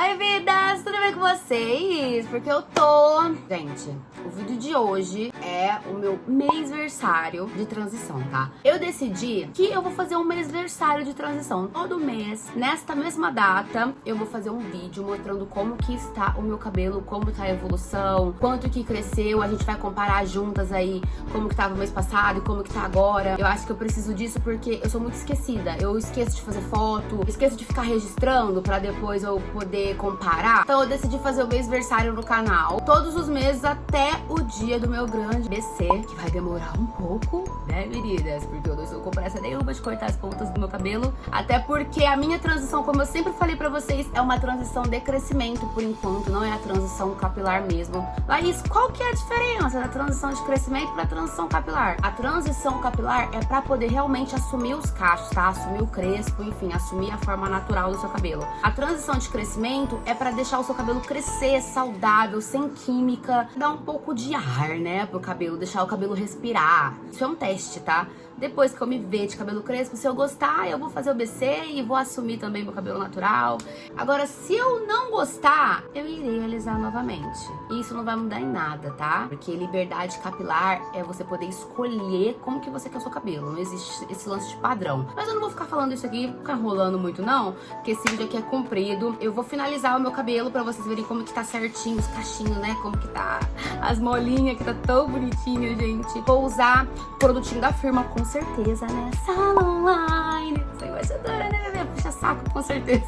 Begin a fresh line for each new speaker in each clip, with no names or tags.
Oi, vidas! Com vocês? Porque eu tô... Gente, o vídeo de hoje é o meu mêsversário de transição, tá? Eu decidi que eu vou fazer um mêsversário de transição. Todo mês, nesta mesma data, eu vou fazer um vídeo mostrando como que está o meu cabelo, como tá a evolução, quanto que cresceu. A gente vai comparar juntas aí como que tava o mês passado e como que tá agora. Eu acho que eu preciso disso porque eu sou muito esquecida. Eu esqueço de fazer foto, esqueço de ficar registrando pra depois eu poder comparar. Então eu decidi fazer o mêsversário no canal todos os meses até o dia do meu grande BC, que vai demorar um pouco, né, meninas? Porque eu não estou com pressa nenhuma de cortar as pontas do meu cabelo. Até porque a minha transição, como eu sempre falei pra vocês, é uma transição de crescimento por enquanto, não é a transição capilar mesmo. Laís, qual que é a diferença da transição de crescimento pra transição capilar? A transição capilar é pra poder realmente assumir os cachos, tá? Assumir o crespo, enfim, assumir a forma natural do seu cabelo. A transição de crescimento é para deixar o seu cabelo crescer saudável, sem química, dar um pouco de ar, né, pro cabelo, deixar o cabelo respirar. Isso é um teste, tá? Depois que eu me ver de cabelo crespo, se eu gostar, eu vou fazer o BC e vou assumir também meu cabelo natural. Agora, se eu não gostar, eu irei alisar novamente. E isso não vai mudar em nada, tá? Porque liberdade capilar é você poder escolher como que você quer o seu cabelo. Não existe esse lance de padrão. Mas eu não vou ficar falando isso aqui, ficar enrolando muito não, porque esse vídeo aqui é comprido. Eu vou finalizar o meu cabelo pra vocês verem como que tá certinho os cachinhos, né? Como que tá as molinhas, que tá tão bonitinho, gente. Vou usar produtinho da firma com certeza, né? Salon Line. Sou embaixadora, né, bebê? Puxa saco, com certeza.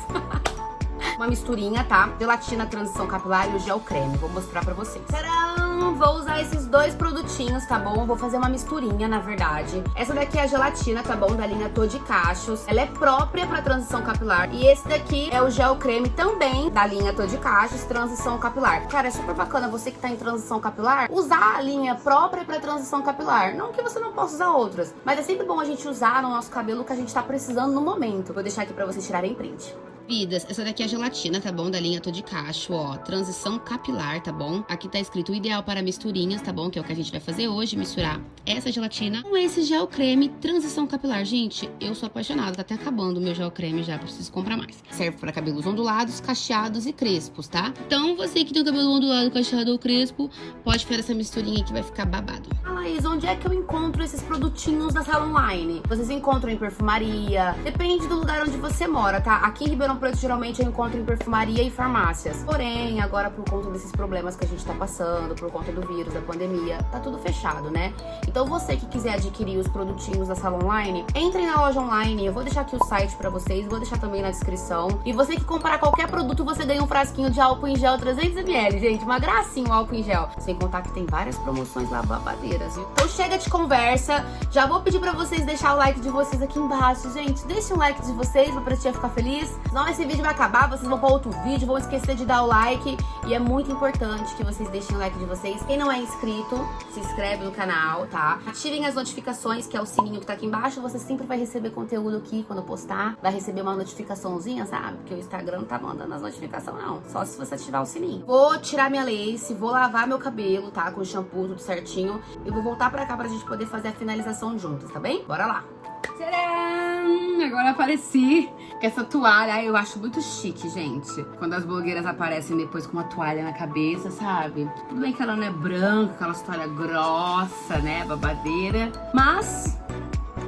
Uma misturinha, tá? Gelatina transição capilar e o gel creme. Vou mostrar pra vocês. Tcharam! Vou usar esses dois produtinhos, tá bom? Vou fazer uma misturinha, na verdade. Essa daqui é a gelatina, tá bom? Da linha Tô Cachos. Ela é própria pra transição capilar. E esse daqui é o gel creme também da linha Tô Cachos, transição capilar. Cara, é super bacana você que tá em transição capilar, usar a linha própria pra transição capilar. Não que você não possa usar outras, mas é sempre bom a gente usar no nosso cabelo que a gente tá precisando no momento. Vou deixar aqui pra vocês tirarem print. Vidas, essa daqui é gelatina, tá bom? Da linha Tô de Cacho, ó. Transição capilar, tá bom? Aqui tá escrito ideal para misturinhas, tá bom? Que é o que a gente vai fazer hoje, misturar essa gelatina com esse gel creme transição capilar. Gente, eu sou apaixonada, tá até acabando o meu gel creme já, preciso comprar mais. Serve para cabelos ondulados, cacheados e crespos, tá? Então, você que tem o cabelo ondulado, cacheado ou crespo, pode fazer essa misturinha que vai ficar babado. Ah, Laís, onde é que eu encontro esses produtinhos da Salon Line? Vocês encontram em perfumaria, depende do lugar onde você mora, tá? Aqui em Ribeirão Ribeirão Preto geralmente eu encontro em perfumaria e farmácias. Porém, agora por conta desses problemas que a gente tá passando, por conta do vírus, da pandemia, tá tudo fechado, né? Então você que quiser adquirir os produtinhos da sala online, entrem na loja online, eu vou deixar aqui o site pra vocês, vou deixar também na descrição. E você que comprar qualquer produto, você ganha um frasquinho de álcool em gel 300ml, gente, uma gracinha o álcool em gel. Sem contar que tem várias promoções lá babadeiras, viu? Então chega de conversa, já vou pedir pra vocês deixar o like de vocês aqui embaixo, gente. Deixa um like de vocês pra tia ficar feliz. Senão senão esse vídeo vai acabar, vocês vão para outro vídeo, vão esquecer de dar o like. E é muito importante que vocês deixem o like de vocês. Quem não é inscrito, se inscreve no canal, tá? Ativem as notificações, que é o sininho que tá aqui embaixo. Você sempre vai receber conteúdo aqui quando postar. Vai receber uma notificaçãozinha, sabe? Porque o Instagram não tá mandando as notificações, não. Só se você ativar o sininho. Vou tirar minha lace, vou lavar meu cabelo, tá? Com shampoo, tudo certinho. E vou voltar pra cá pra gente poder fazer a finalização juntos, tá bem? Bora lá! Tcharam! Agora apareci com essa toalha. Eu acho muito chique, gente. Quando as blogueiras aparecem depois com uma toalha na cabeça, sabe? Tudo bem que ela não é branca, aquela toalha grossa, né? Babadeira. Mas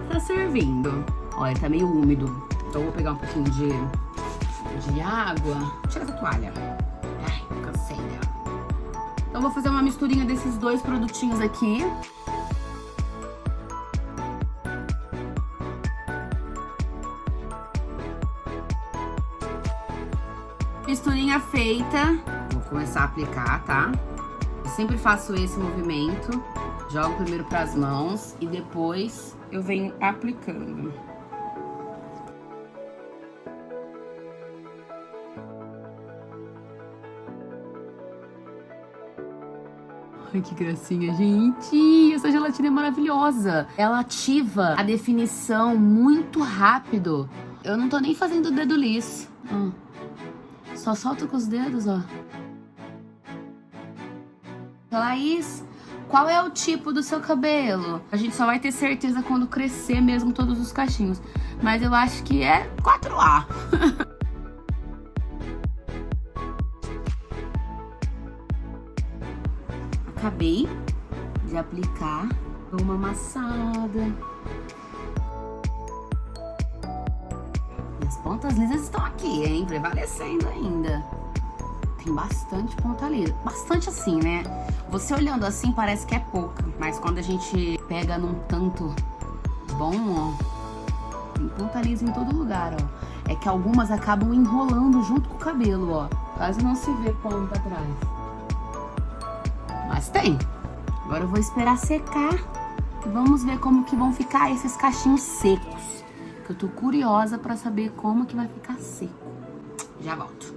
tá servindo. Olha, tá meio úmido. Então eu vou pegar um pouquinho de, de água. Tira essa toalha. Ai, cansei dela. Então vou fazer uma misturinha desses dois produtinhos aqui. Misturinha feita. Vou começar a aplicar, tá? Eu sempre faço esse movimento. Jogo primeiro para as mãos e depois eu venho aplicando. Ai, que gracinha, gente! Essa gelatina é maravilhosa. Ela ativa a definição muito rápido. Eu não tô nem fazendo dedo liso. Hum. Só solta com os dedos, ó. Laís, qual é o tipo do seu cabelo? A gente só vai ter certeza quando crescer mesmo todos os cachinhos. Mas eu acho que é 4A. Acabei de aplicar uma amassada As pontas lisas estão aqui, hein? Prevalecendo ainda. Tem bastante ponta lisa. Bastante assim, né? Você olhando assim parece que é pouca. Mas quando a gente pega num tanto bom, ó. Tem ponta lisa em todo lugar, ó. É que algumas acabam enrolando junto com o cabelo, ó. Quase não se vê ponta atrás. Mas tem. Agora eu vou esperar secar Vamos ver como que vão ficar esses cachinhos secos. Que eu tô curiosa pra saber como que vai ficar seco. Já volto.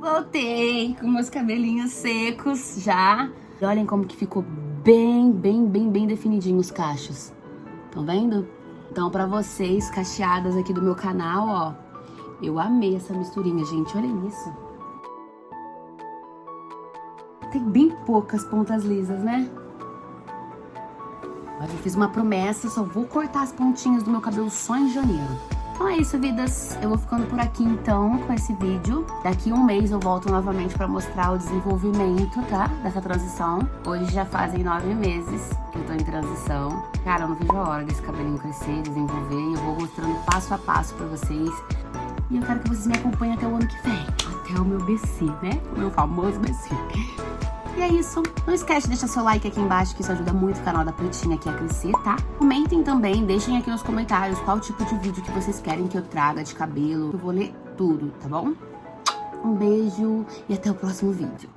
Voltei com meus cabelinhos secos já. E olhem como que ficou bem, bem, bem, bem definidinho os cachos. Estão vendo? Então, pra vocês, cacheadas aqui do meu canal, ó. Eu amei essa misturinha, gente. Olhem isso. Tem bem poucas pontas lisas, né? Mas eu fiz uma promessa, só vou cortar as pontinhas do meu cabelo só em janeiro. Então é isso, vidas. Eu vou ficando por aqui, então, com esse vídeo. Daqui um mês eu volto novamente pra mostrar o desenvolvimento, tá? Dessa transição. Hoje já fazem nove meses que eu tô em transição. Cara, eu não vejo a hora desse cabelinho crescer, desenvolver. E eu vou mostrando passo a passo pra vocês. E eu quero que vocês me acompanhem até o ano que vem. Até o meu BC, né? O meu famoso BC. E é isso. Não esquece de deixar seu like aqui embaixo, que isso ajuda muito o canal da Pretinha aqui a crescer, tá? Comentem também, deixem aqui nos comentários qual tipo de vídeo que vocês querem que eu traga de cabelo. Eu vou ler tudo, tá bom? Um beijo e até o próximo vídeo.